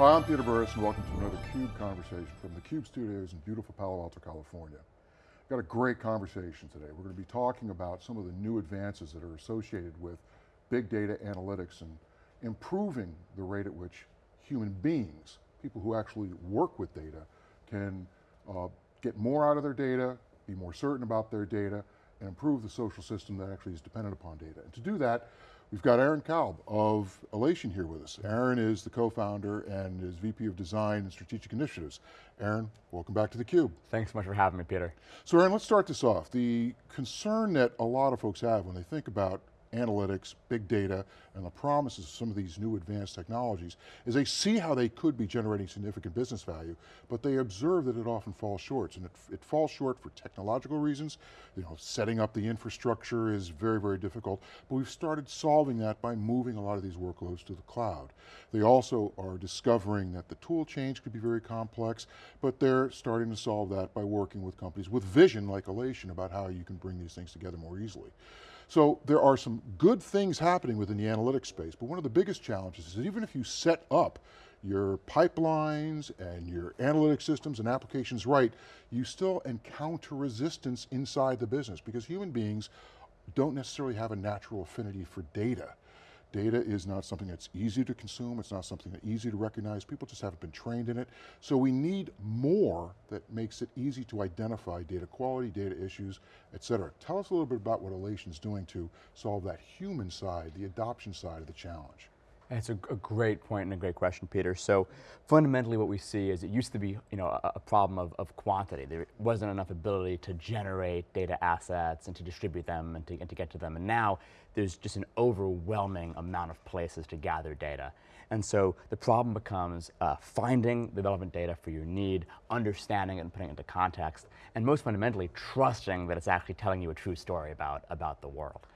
Hi, I'm Peter Burris and welcome to another CUBE conversation from the CUBE studios in beautiful Palo Alto, California. We've Got a great conversation today. We're going to be talking about some of the new advances that are associated with big data analytics and improving the rate at which human beings, people who actually work with data, can uh, get more out of their data, be more certain about their data, and improve the social system that actually is dependent upon data. And to do that, We've got Aaron Kalb of Alation here with us. Aaron is the co-founder and is VP of Design and Strategic Initiatives. Aaron, welcome back to theCUBE. Thanks so much for having me, Peter. So Aaron, let's start this off. The concern that a lot of folks have when they think about analytics, big data, and the promises of some of these new advanced technologies is they see how they could be generating significant business value, but they observe that it often falls short, and it, it falls short for technological reasons. You know, setting up the infrastructure is very, very difficult, but we've started solving that by moving a lot of these workloads to the cloud. They also are discovering that the tool change could be very complex, but they're starting to solve that by working with companies with vision like Alation about how you can bring these things together more easily. So there are some good things happening within the analytics space, but one of the biggest challenges is that even if you set up your pipelines and your analytic systems and applications right, you still encounter resistance inside the business because human beings don't necessarily have a natural affinity for data. Data is not something that's easy to consume, it's not something that's easy to recognize, people just haven't been trained in it. So we need more that makes it easy to identify data quality, data issues, et cetera. Tell us a little bit about what Alation's doing to solve that human side, the adoption side of the challenge. It's a, a, great point and a great question, Peter. So fundamentally what we see is it used to be you know, a, a, problem of, of quantity. There wasn't enough ability to generate data assets and to distribute them and to, and to get to them. And now there's just an overwhelming amount of places to gather data. And so the problem becomes uh, finding the relevant data for your need, understanding it and putting it into context, and most fundamentally trusting that it's actually telling you a true story about, about the world.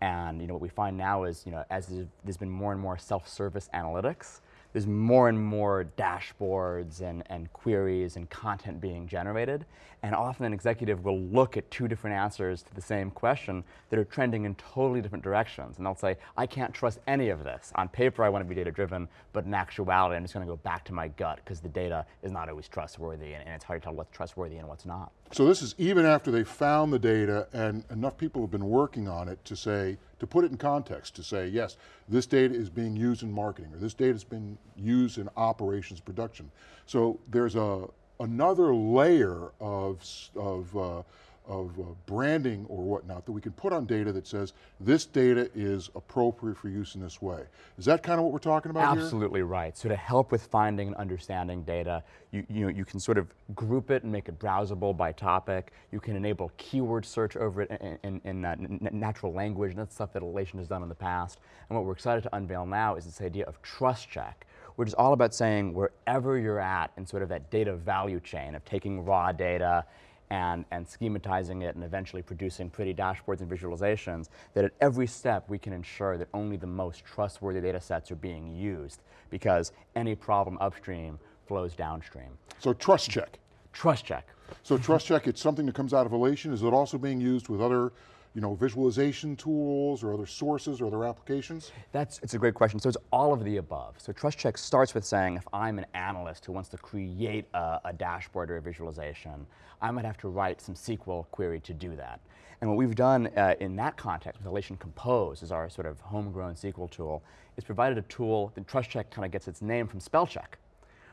And you know, what we find now is, you know, as there's been more and more self-service analytics, there's more and more dashboards and, and queries and content being generated. And often an executive will look at two different answers to the same question that are trending in totally different directions. And they'll say, I can't trust any of this. On paper, I want to be data driven, but in actuality, I'm just going to go back to my gut because the data is not always trustworthy and, and it's hard to tell what's trustworthy and what's not. So this is even after they found the data and enough people have been working on it to say, to put it in context, to say, yes, this data is being used in marketing, or this data has been used in operations production. So there's a, another layer of, of uh, of uh, branding or whatnot that we can put on data that says this data is appropriate for use in this way. Is that kind of what we're talking about Absolutely here? right. So to help with finding and understanding data, you, you, know, you can sort of group it and make it browsable by topic. You can enable keyword search over it in, in, in uh, natural language, and that's stuff that Alation has done in the past. And what we're excited to unveil now is this idea of trust check, which is all about saying wherever you're at in sort of that data value chain of taking raw data and, and schematizing it and eventually producing pretty dashboards and visualizations, that at every step we can ensure that only the most trustworthy data sets are being used because any problem upstream flows downstream. So trust check. Trust check. So trust check, it's something that comes out of Alation. Is it also being used with other you know, visualization tools or other sources or other applications? That's, it's a great question. So it's all of the above. So Trust Check starts with saying if I'm an analyst who wants to create a, a dashboard or a visualization, I might have to write some SQL query to do that. And what we've done uh, in that context with Alation Compose is our sort of homegrown SQL tool, is provided a tool, the Trust Check kind of gets its name from spell check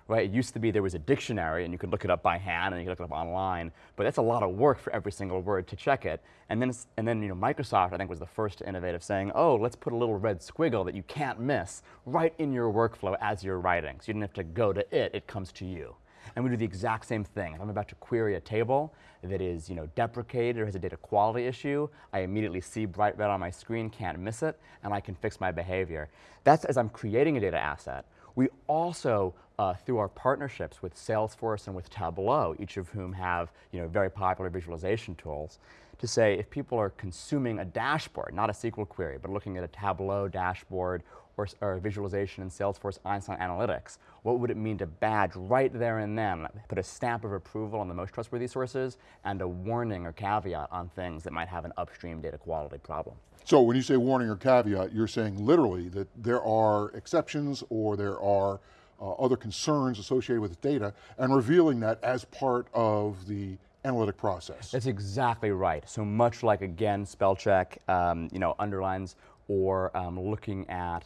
right? It used to be there was a dictionary and you could look it up by hand and you could look it up online, but that's a lot of work for every single word to check it. And then, and then you know, Microsoft, I think, was the first to innovate of saying, oh, let's put a little red squiggle that you can't miss right in your workflow as you're writing. So you don't have to go to it, it comes to you. And we do the exact same thing. If I'm about to query a table that is you know, deprecated or has a data quality issue, I immediately see bright red on my screen, can't miss it, and I can fix my behavior. That's as I'm creating a data asset. We also, uh, through our partnerships with Salesforce and with Tableau, each of whom have you know, very popular visualization tools, to say if people are consuming a dashboard, not a SQL query, but looking at a Tableau dashboard or, or visualization in Salesforce Einstein Analytics, what would it mean to badge right there and then, put a stamp of approval on the most trustworthy sources and a warning or caveat on things that might have an upstream data quality problem. So when you say warning or caveat, you're saying literally that there are exceptions or there are uh, other concerns associated with data, and revealing that as part of the analytic process. That's exactly right. So much like, again, spell check, um, you know, underlines, or um, looking at,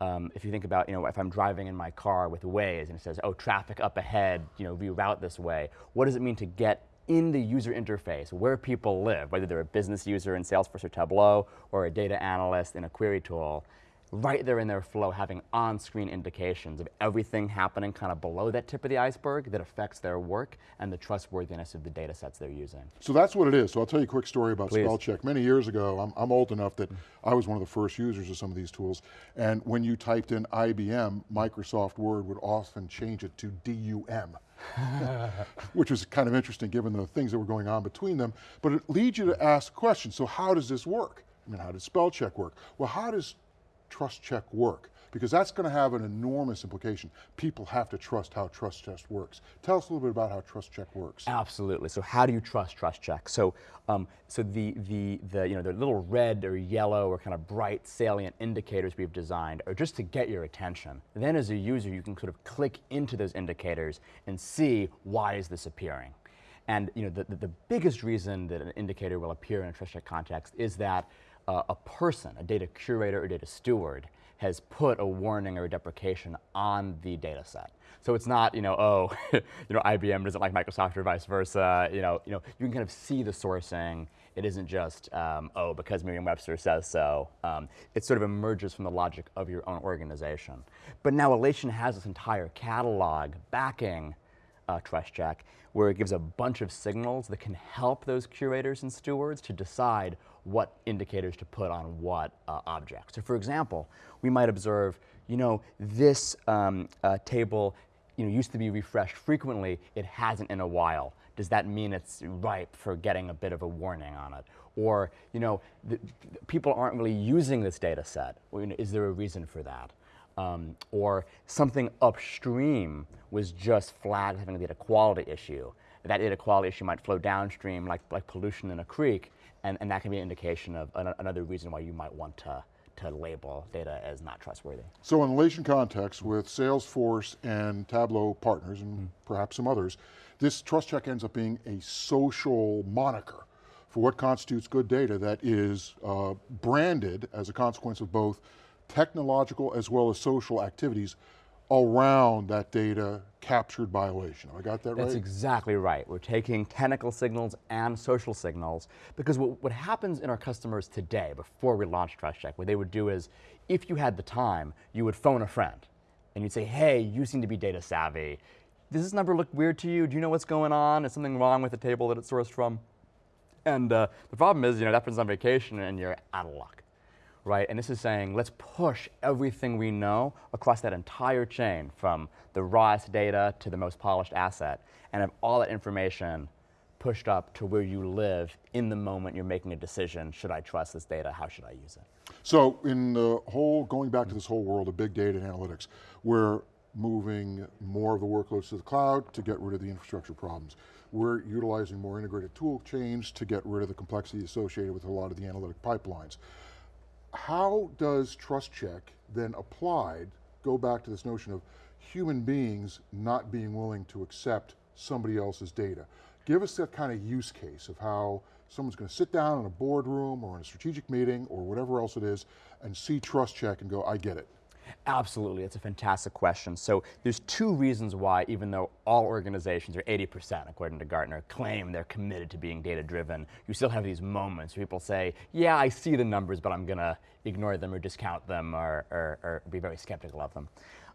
um, if you think about, you know, if I'm driving in my car with Waze and it says, oh, traffic up ahead, you know, reroute this way, what does it mean to get in the user interface where people live, whether they're a business user in Salesforce or Tableau or a data analyst in a query tool, right there in their flow having on-screen indications of everything happening kind of below that tip of the iceberg that affects their work and the trustworthiness of the data sets they're using. So that's what it is. So I'll tell you a quick story about Please. spell check. Many years ago, I'm, I'm old enough that I was one of the first users of some of these tools, and when you typed in IBM, Microsoft Word would often change it to DUM. which was kind of interesting given the things that were going on between them, but it leads you to ask questions. So how does this work? I mean, how does spell check work? Well, how does trust check work? Because that's going to have an enormous implication. People have to trust how trust check works. Tell us a little bit about how trust check works. Absolutely. So how do you trust trust check? So, um, so the, the, the, you know, the little red or yellow or kind of bright salient indicators we've designed are just to get your attention. Then as a user, you can sort of click into those indicators and see why is this appearing. And you know, the, the, the biggest reason that an indicator will appear in a trust check context is that uh, a person, a data curator or data steward, has put a warning or a deprecation on the data set. So it's not, you know, oh, you know, IBM doesn't like Microsoft or vice versa. You know, you know, you can kind of see the sourcing. It isn't just, um, oh, because Merriam-Webster says so. Um, it sort of emerges from the logic of your own organization. But now Alation has this entire catalog backing uh, trust check, where it gives a bunch of signals that can help those curators and stewards to decide what indicators to put on what uh, object. So for example, we might observe, you know, this um, uh, table you know, used to be refreshed frequently, it hasn't in a while. Does that mean it's ripe for getting a bit of a warning on it? Or, you know, people aren't really using this data set. Is there a reason for that? Um, or something upstream was just flagged having a data quality issue. That data quality issue might flow downstream like, like pollution in a creek, and, and that can be an indication of an, another reason why you might want to, to label data as not trustworthy. So in relation context with Salesforce and Tableau partners and mm. perhaps some others, this trust check ends up being a social moniker for what constitutes good data that is uh, branded as a consequence of both technological as well as social activities around that data captured by. Have I got that right? That's exactly right. We're taking technical signals and social signals because what, what happens in our customers today before we launch Trust Check, what they would do is, if you had the time, you would phone a friend and you'd say, hey, you seem to be data savvy. Does this number look weird to you? Do you know what's going on? Is something wrong with the table that it's sourced from? And uh, the problem is, you know, that person's on vacation and you're out of luck right? And this is saying, let's push everything we know across that entire chain from the rawest data to the most polished asset and have all that information pushed up to where you live in the moment you're making a decision, should I trust this data, how should I use it? So in the whole, going back to this whole world of big data and analytics, we're moving more of the workloads to the cloud to get rid of the infrastructure problems. We're utilizing more integrated tool chains to get rid of the complexity associated with a lot of the analytic pipelines how does trust check then applied go back to this notion of human beings not being willing to accept somebody else's data? Give us that kind of use case of how someone's going to sit down in a boardroom or in a strategic meeting or whatever else it is and see trust check and go, I get it. Absolutely, it's a fantastic question. So there's two reasons why, even though all organizations, or 80% according to Gartner, claim they're committed to being data driven, you still have these moments where people say, yeah, I see the numbers, but I'm going to ignore them or discount them or, or, or be very skeptical of them.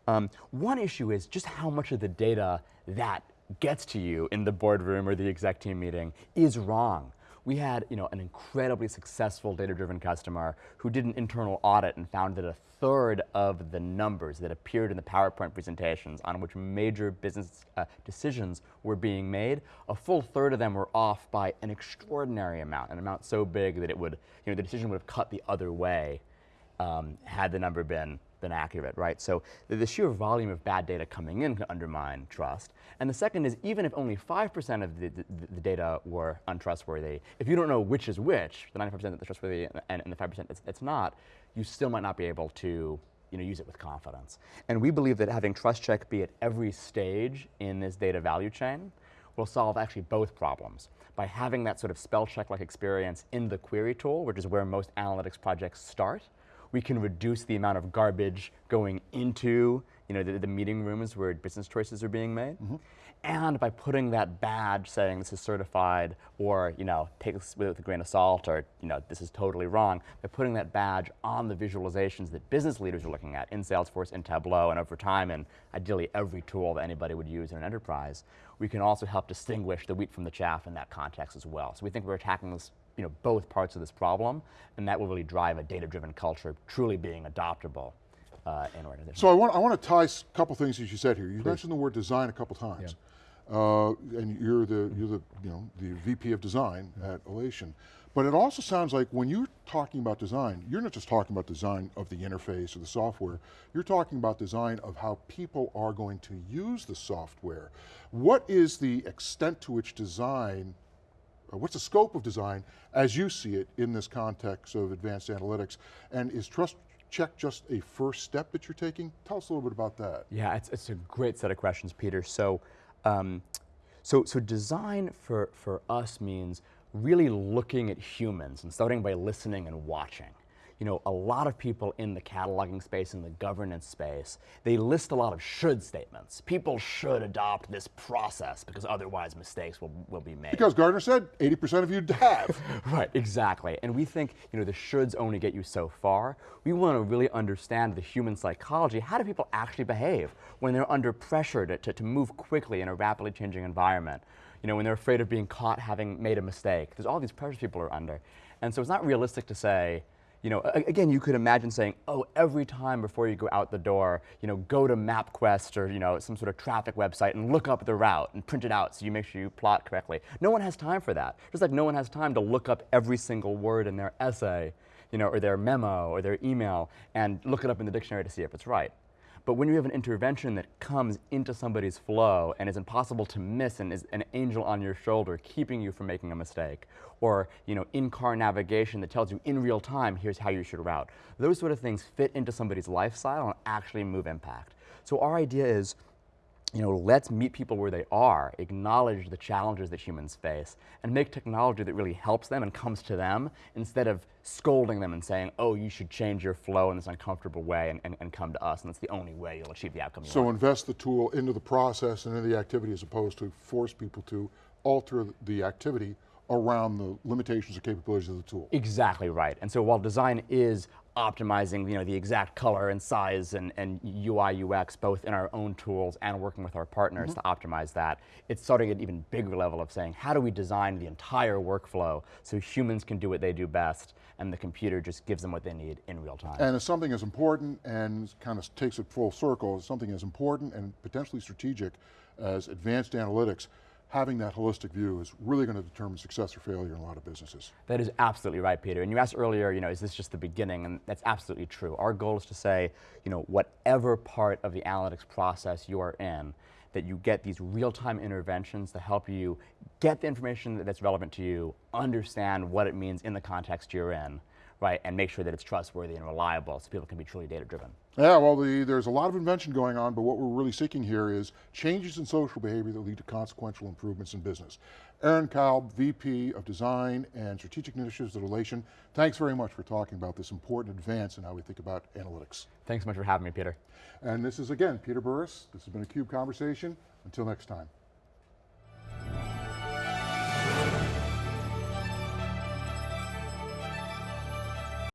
Um, one issue is just how much of the data that gets to you in the boardroom or the exec team meeting is wrong we had you know, an incredibly successful data-driven customer who did an internal audit and found that a third of the numbers that appeared in the PowerPoint presentations on which major business uh, decisions were being made, a full third of them were off by an extraordinary amount, an amount so big that it would, you know, the decision would have cut the other way um, had the number been been accurate, right? So the, the, sheer volume of bad data coming in can undermine trust. And the second is even if only 5% of the, the, the, data were untrustworthy, if you don't know which is which, the 95% that's trustworthy and, and the 5% that's, it's not, you still might not be able to you know, use it with confidence. And we believe that having trust check be at every stage in this data value chain will solve actually both problems. By having that sort of spell check-like experience in the query tool, which is where most analytics projects start, we can reduce the amount of garbage going into you know, the, the meeting rooms where business choices are being made. Mm -hmm. And by putting that badge saying this is certified or you know, take this with a grain of salt or you know, this is totally wrong, by putting that badge on the visualizations that business leaders are looking at in Salesforce, in Tableau, and over time and ideally every tool that anybody would use in an enterprise, we can also help distinguish the wheat from the chaff in that context as well. So we think we're attacking this you know, both parts of this problem, and that will really drive a data-driven culture truly being adoptable uh, in organizations. So I want, I want to tie a couple things that you said here. You Please. mentioned the word design a couple times. Yeah. Uh, and you're the, you're the, you know, the VP of design yeah. at Alation. But it also sounds like when you're talking about design, you're not just talking about design of the interface or the software, you're talking about design of how people are going to use the software. What is the extent to which design what's the scope of design as you see it in this context of advanced analytics? And is trust check just a first step that you're taking? Tell us a little bit about that. Yeah, it's, it's a great set of questions, Peter. So, um, so, so design for, for us means really looking at humans and starting by listening and watching you know, a lot of people in the cataloging space, in the governance space, they list a lot of should statements. People should adopt this process because otherwise mistakes will, will be made. Because Gartner said 80% of you have. right, exactly. And we think, you know, the shoulds only get you so far. We want to really understand the human psychology. How do people actually behave when they're under pressure to, to, to move quickly in a rapidly changing environment? You know, when they're afraid of being caught having made a mistake. There's all these pressures people are under. And so it's not realistic to say, you know, again, you could imagine saying, oh, every time before you go out the door, you know, go to MapQuest or, you know, some sort of traffic website and look up the route and print it out so you make sure you plot correctly. No one has time for that. Just like no one has time to look up every single word in their essay, you know, or their memo or their email and look it up in the dictionary to see if it's right. But when you have an intervention that comes into somebody's flow and is impossible to miss and is an angel on your shoulder keeping you from making a mistake, or you know, in-car navigation that tells you in real time, here's how you should route. Those sort of things fit into somebody's lifestyle and actually move impact. So our idea is, you know, let's meet people where they are, acknowledge the challenges that humans face, and make technology that really helps them and comes to them instead of scolding them and saying, oh, you should change your flow in this uncomfortable way and, and, and come to us, and that's the only way you'll achieve the outcome so want. So invest the tool into the process and into the activity as opposed to force people to alter the activity around the limitations or capabilities of the tool. Exactly right. And so while design is optimizing you know, the exact color and size and, and UI, UX, both in our own tools and working with our partners mm -hmm. to optimize that, it's starting at an even bigger level of saying, how do we design the entire workflow so humans can do what they do best and the computer just gives them what they need in real time. And if something is important and kind of takes it full circle, something as important and potentially strategic as advanced analytics, having that holistic view is really going to determine success or failure in a lot of businesses. That is absolutely right, Peter. And you asked earlier, you know, is this just the beginning? And that's absolutely true. Our goal is to say, you know, whatever part of the analytics process you are in, that you get these real-time interventions to help you get the information that's relevant to you, understand what it means in the context you're in, right, and make sure that it's trustworthy and reliable so people can be truly data driven. Yeah, well, the, there's a lot of invention going on, but what we're really seeking here is changes in social behavior that lead to consequential improvements in business. Aaron Kalb, VP of Design and Strategic Initiatives at Alation, thanks very much for talking about this important advance in how we think about analytics. Thanks so much for having me, Peter. And this is, again, Peter Burris. This has been a CUBE Conversation. Until next time.